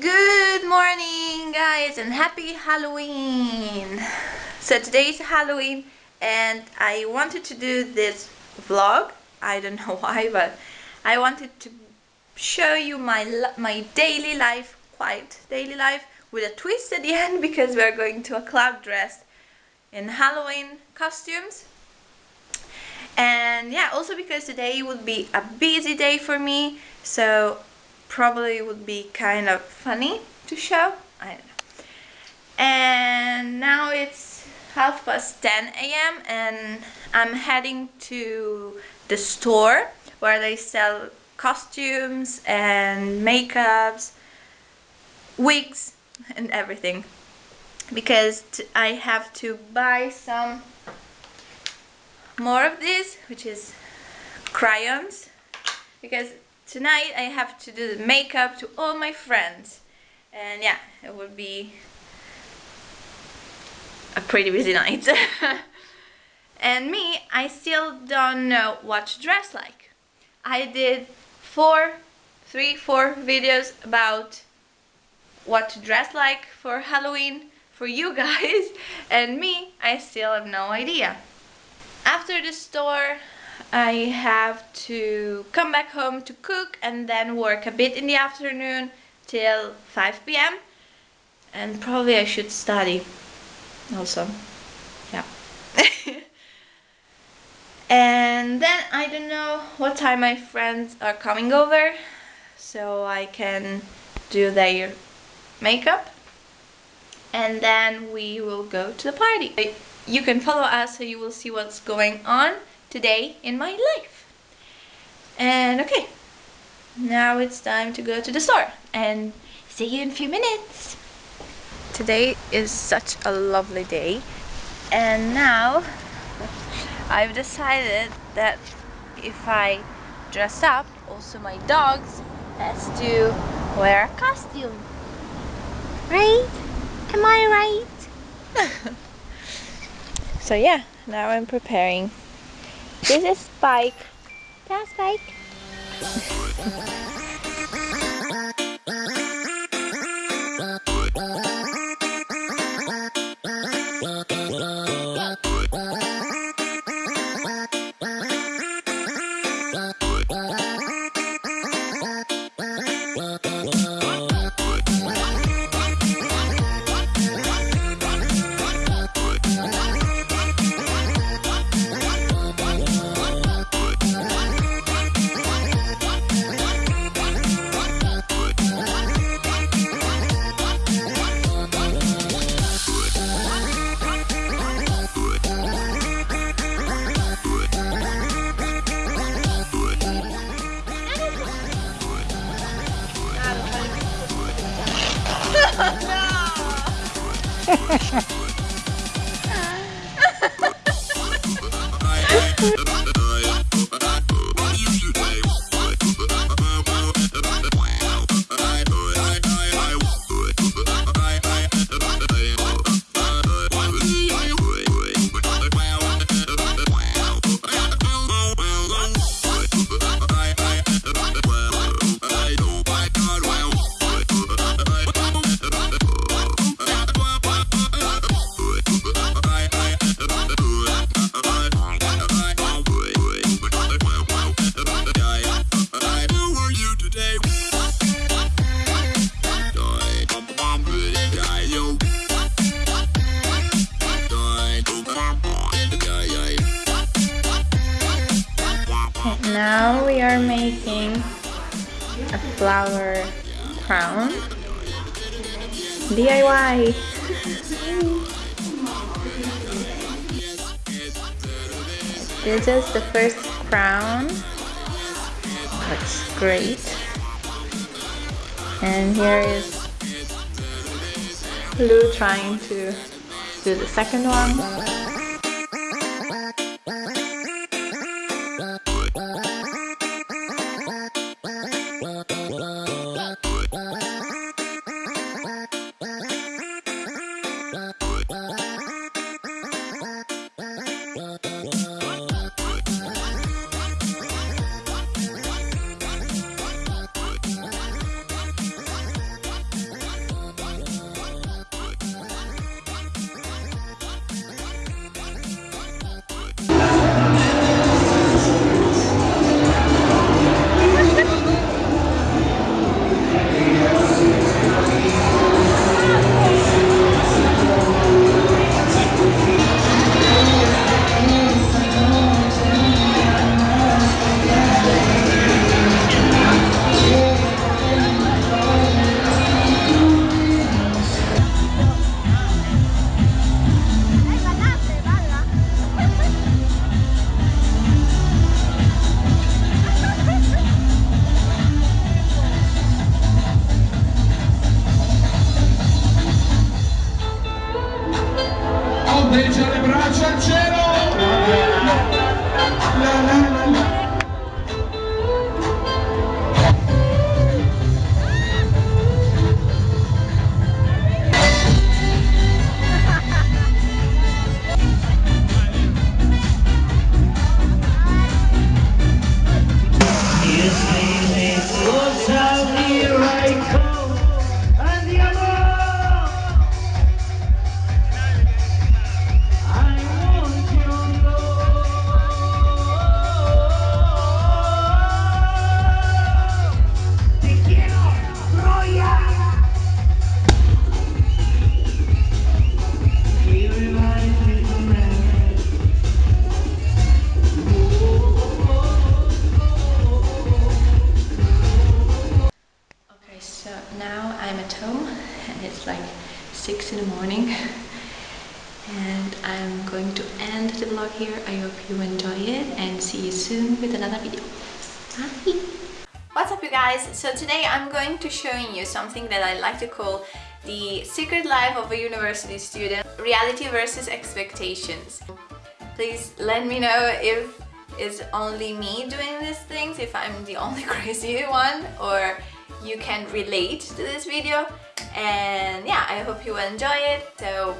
Good morning guys and happy Halloween! So today is Halloween and I wanted to do this vlog. I don't know why but I wanted to show you my my daily life, quiet daily life with a twist at the end because we're going to a club dressed in Halloween costumes. And yeah, also because today would be a busy day for me so probably would be kind of funny to show. I don't know. And now it's half past 10 a.m. and I'm heading to the store where they sell costumes and makeups, wigs and everything because I have to buy some more of this which is crayons because tonight I have to do the makeup to all my friends. And yeah it would be a pretty busy night. And me I still don't know what to dress like. I did four three four videos about what to dress like for Halloween for you guys. And me I still have no idea. After the store I have to come back home to cook and then work a bit in the afternoon till 5 p.m. And probably I should study also. Yeah. and then I don't know what time my friends are coming over so I can do their makeup and then we will go to the party. You can follow us so you will see what's going on today in my life. And okay, now it's time to go to the store and see you in a few minutes. Today is such a lovely day and now I've decided that if I dress up, also my dogs has to wear a costume. Right? Am I right? so yeah, now I'm preparing this is Spike. Yeah, Spike. Música now we are making a flower crown. DIY this is the first crown. Looks great. And here is Lou trying to do the second one here. I hope you enjoy it and see you soon with another video. Bye! What's up you guys? So today I'm going to showing you something that I like to call the secret life of a university student reality versus expectations. Please let me know if it's only me doing these things, if I'm the only crazy one or you can relate to this video and yeah I hope you enjoy it so